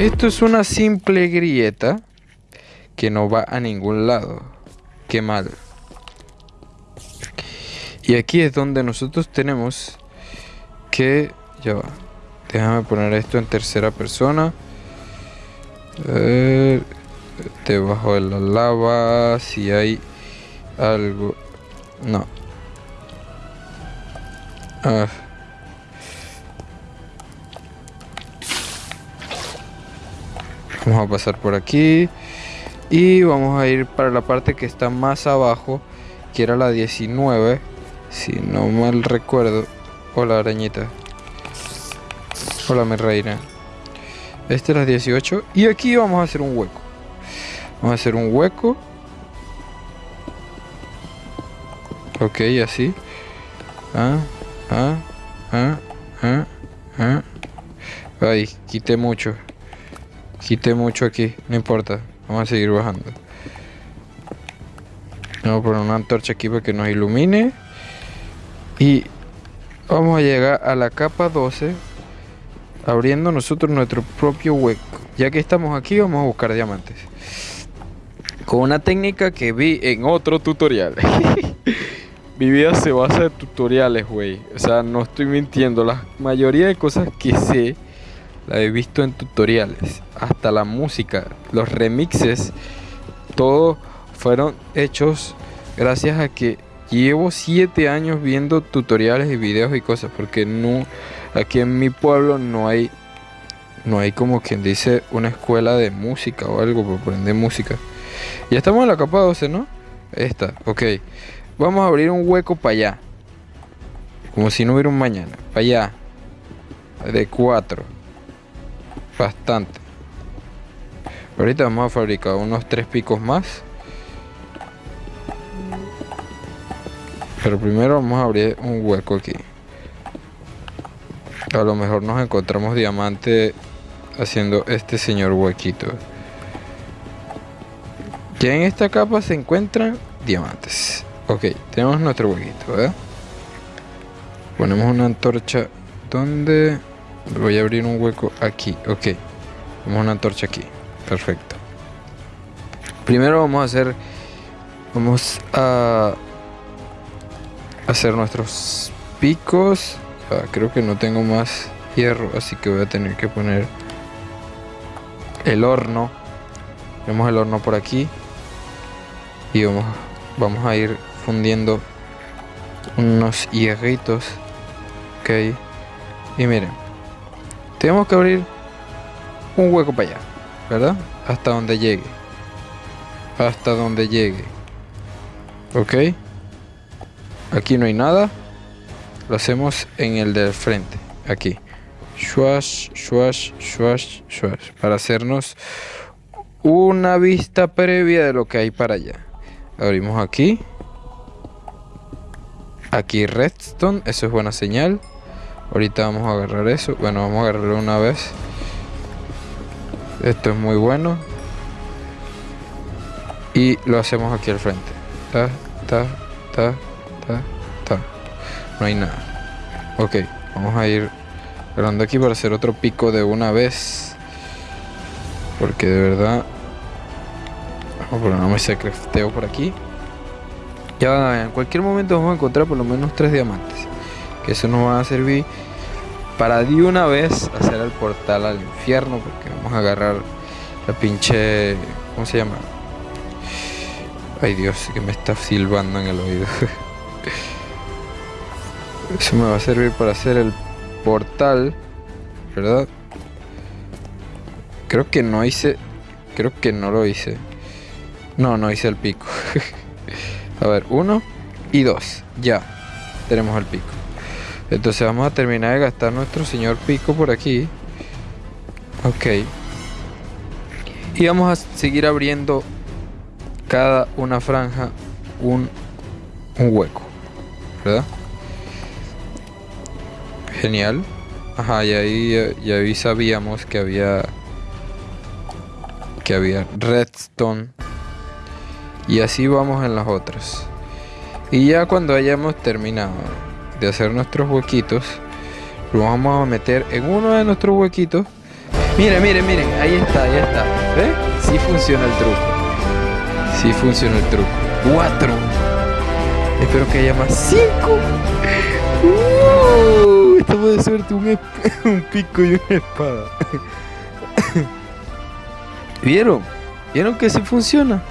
Esto es una simple grieta que no va a ningún lado. Qué mal. Y aquí es donde nosotros tenemos que... Ya va. Déjame poner esto en tercera persona. debajo de la lava, si hay algo... No. Ah. Vamos a pasar por aquí. Y vamos a ir para la parte que está más abajo. Que era la 19. Si no mal recuerdo. Hola arañita. Hola mi reina. Esta es la 18. Y aquí vamos a hacer un hueco. Vamos a hacer un hueco. Ok, así. Ah, ah, ah, ah, ah. Ay, quité mucho. Quité mucho aquí, no importa. Vamos a seguir bajando. Vamos a poner una antorcha aquí para que nos ilumine. Y vamos a llegar a la capa 12. Abriendo nosotros nuestro propio hueco. Ya que estamos aquí, vamos a buscar diamantes. Con una técnica que vi en otro tutorial. Mi vida se basa en tutoriales, güey. O sea, no estoy mintiendo. La mayoría de cosas que sé la he visto en tutoriales, hasta la música, los remixes, todo fueron hechos gracias a que llevo 7 años viendo tutoriales y videos y cosas, porque no, aquí en mi pueblo no hay, no hay como quien dice una escuela de música o algo para aprender música. Ya estamos en la capa 12, ¿no? Esta, ok. Vamos a abrir un hueco para allá. Como si no hubiera un mañana. Para allá. De 4 bastante. Ahorita vamos a fabricar unos tres picos más. Pero primero vamos a abrir un hueco aquí. A lo mejor nos encontramos diamante haciendo este señor huequito. Ya en esta capa se encuentran diamantes. Ok, tenemos nuestro huequito, ¿verdad? Ponemos una antorcha donde Voy a abrir un hueco aquí. Ok. Vamos una antorcha aquí. Perfecto. Primero vamos a hacer... Vamos a... Hacer nuestros picos. creo que no tengo más hierro. Así que voy a tener que poner... El horno. Tenemos el horno por aquí. Y vamos, vamos a ir fundiendo unos hierritos. Ok. Y miren. Tenemos que abrir un hueco para allá, ¿verdad? Hasta donde llegue. Hasta donde llegue. ¿Ok? Aquí no hay nada. Lo hacemos en el del frente. Aquí. Swash, swash, swash, swash. Para hacernos una vista previa de lo que hay para allá. Abrimos aquí. Aquí redstone. Eso es buena señal. Ahorita vamos a agarrar eso. Bueno, vamos a agarrarlo una vez. Esto es muy bueno. Y lo hacemos aquí al frente. Ta, ta, ta, ta, ta. No hay nada. Ok, vamos a ir agarrando aquí para hacer otro pico de una vez. Porque de verdad... Vamos a poner un secreteo por aquí. Ya en cualquier momento vamos a encontrar por lo menos tres diamantes que eso nos va a servir. Para de una vez hacer el portal al infierno porque vamos a agarrar la pinche ¿cómo se llama? ay Dios que me está silbando en el oído. Eso me va a servir para hacer el portal ¿verdad? creo que no hice creo que no lo hice. No, no hice el pico. A ver, uno y dos. Ya tenemos el pico entonces vamos a terminar de gastar nuestro señor pico por aquí. Ok. Y vamos a seguir abriendo cada una franja un, un hueco. ¿Verdad? Genial. Ajá, y ahí, ya ahí sabíamos que había que había redstone. Y así vamos en las otras. Y ya cuando hayamos terminado de hacer nuestros huequitos lo vamos a meter en uno de nuestros huequitos Miren, miren, miren. Ahí está, ahí está. ¿Ve? Sí funciona el truco. Sí funciona el truco. Cuatro. Espero que haya más. Cinco. Uh, estamos de suerte. Un, un pico y una espada. ¿Vieron? ¿Vieron que sí funciona?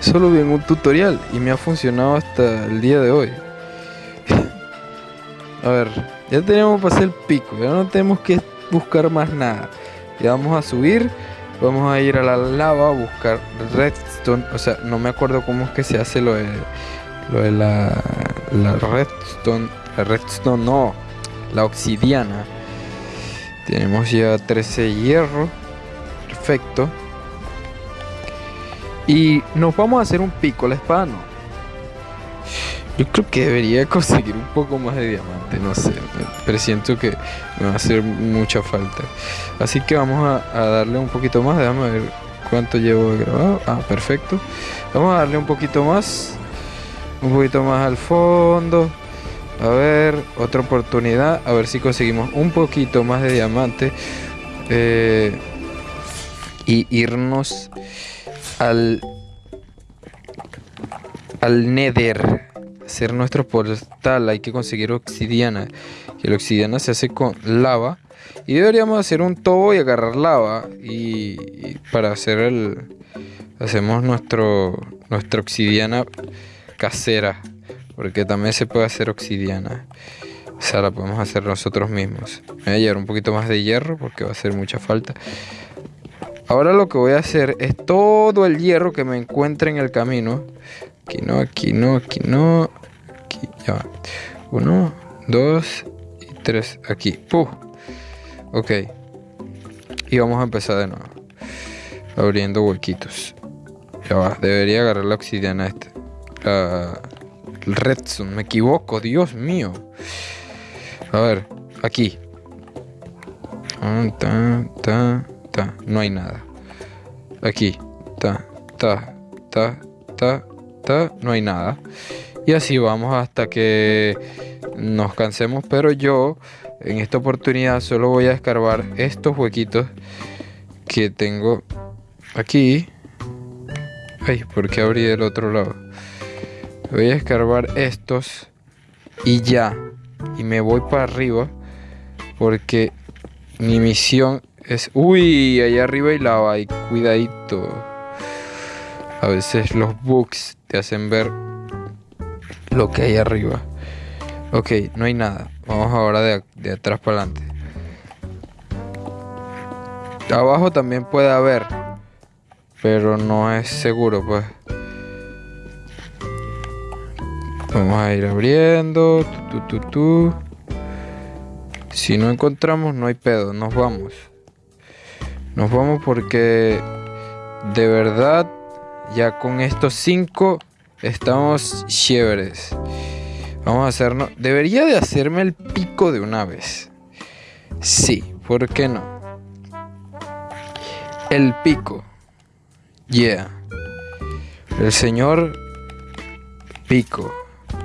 Solo vi en un tutorial y me ha funcionado hasta el día de hoy. A ver, ya tenemos para hacer el pico, ya no tenemos que buscar más nada. Ya vamos a subir, vamos a ir a la lava a buscar redstone. O sea, no me acuerdo cómo es que se hace lo de, lo de la, la redstone. La redstone no, la obsidiana. Tenemos ya 13 hierro. Perfecto. Y nos vamos a hacer un pico, la espada no. Yo creo que debería conseguir un poco más de diamante, no sé. Presiento que me va a hacer mucha falta. Así que vamos a, darle un poquito más. Déjame ver cuánto llevo grabado. Ah, perfecto. Vamos a darle un poquito más. Un poquito más al fondo. A ver, otra oportunidad. A ver si conseguimos un poquito más de diamante. Eh, y irnos al al Nether hacer nuestro portal hay que conseguir obsidiana. Que la obsidiana se hace con lava. Y deberíamos hacer un tobo y agarrar lava. Y, y para hacer el hacemos nuestro nuestra obsidiana casera. Porque también se puede hacer obsidiana. O sea la podemos hacer nosotros mismos. Me voy a llevar un poquito más de hierro porque va a hacer mucha falta. Ahora lo que voy a hacer es todo el hierro que me encuentre en el camino. Aquí no, aquí no, aquí no. Aquí, ya va. Uno, dos y tres. Aquí. ¡Puh! Ok. Y vamos a empezar de nuevo. Abriendo huequitos. Ya va. Debería agarrar la obsidiana esta. La... El redstone. Me equivoco. Dios mío. A ver. Aquí. Ta, ta, ta. No hay nada. Aquí. Ta, ta, ta, ta, ta. No hay nada. Y así vamos hasta que nos cansemos. Pero yo en esta oportunidad solo voy a escarbar estos huequitos que tengo aquí. Ay, ¿por qué abrí del otro lado? Voy a escarbar estos y ya. Y me voy para arriba porque mi misión es... Uy, allá arriba hay lava y cuidadito. A veces los bugs te hacen ver lo que hay arriba. Ok, no hay nada. Vamos ahora de, de atrás para adelante. Abajo también puede haber. Pero no es seguro, pues. Vamos a ir abriendo. Tu. Si no encontramos, no hay pedo. Nos vamos. Nos vamos porque de verdad ya con estos cinco estamos chéveres. Vamos a hacernos... Debería de hacerme el pico de una vez. Sí, ¿por qué no? El pico. Yeah. El señor pico.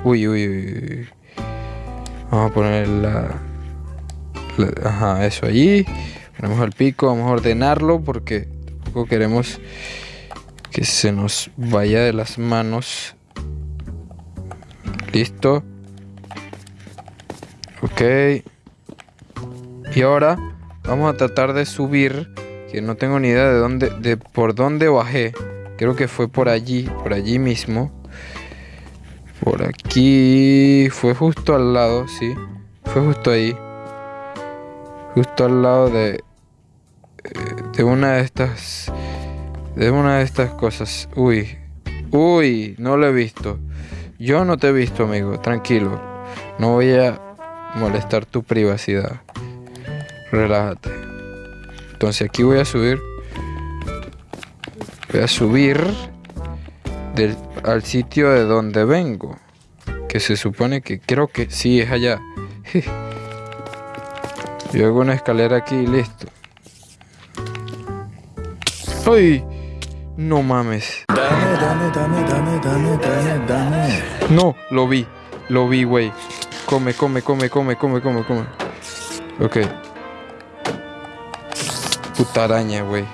Uy, uy, uy. Vamos a poner la... ajá, eso allí. Ponemos el pico, vamos a ordenarlo porque tampoco queremos que se nos vaya de las manos. Listo. Ok. Y ahora vamos a tratar de subir. Que no tengo ni idea de dónde, de por dónde bajé. Creo que fue por allí, por allí mismo. Por aquí. Fue justo al lado, sí. Fue justo ahí. Justo al lado de. De una de estas. De una de estas cosas. Uy. Uy, no lo he visto. Yo no te he visto, amigo. Tranquilo. No voy a molestar tu privacidad. Relájate. Entonces aquí voy a subir. Voy a subir al sitio de donde vengo. Que se supone que creo que sí es allá. Yo hago una escalera aquí y listo. ¡Ay! No mames. Dame, dame, dame, dame, dame, dame, dame. No, lo vi. Lo vi, güey. Come, come, come, come, come, come, come. Ok. Puta araña, güey.